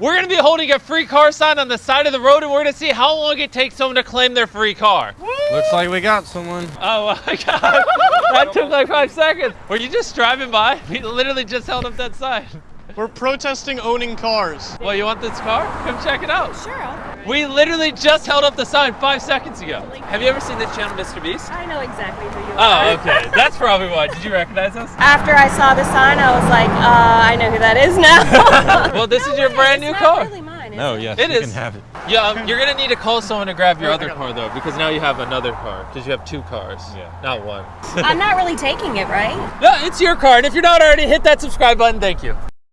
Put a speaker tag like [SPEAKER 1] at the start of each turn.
[SPEAKER 1] We're gonna be holding a free car sign on the side of the road and we're gonna see how long it takes someone to claim their free car.
[SPEAKER 2] Looks like we got someone.
[SPEAKER 1] Oh my god, that took like five seconds. Were you just driving by? We literally just held up that sign.
[SPEAKER 3] We're protesting owning cars.
[SPEAKER 1] Well, you want this car? Come check it out.
[SPEAKER 4] Sure, I'll,
[SPEAKER 1] We literally just held up the sign five seconds ago. Have you ever seen this channel, Mr. Beast?
[SPEAKER 4] I know exactly who you are.
[SPEAKER 1] Oh, okay. That's probably why. Did you recognize us?
[SPEAKER 4] After I saw the sign, I was like, uh, I know who that is now.
[SPEAKER 1] Well, this
[SPEAKER 4] No
[SPEAKER 1] is your
[SPEAKER 4] way,
[SPEAKER 1] brand new
[SPEAKER 4] it's
[SPEAKER 1] car.
[SPEAKER 4] Not really mine,
[SPEAKER 2] No,
[SPEAKER 4] it?
[SPEAKER 2] yes,
[SPEAKER 1] It
[SPEAKER 2] you
[SPEAKER 1] is.
[SPEAKER 2] can have it.
[SPEAKER 1] Yeah, um, you're gonna need to call someone to grab your other car though, because now you have another car. Because you have two cars,
[SPEAKER 2] Yeah.
[SPEAKER 1] not one.
[SPEAKER 4] I'm not really taking it, right?
[SPEAKER 1] no, it's your car, and if you're not already, hit that subscribe button. Thank you.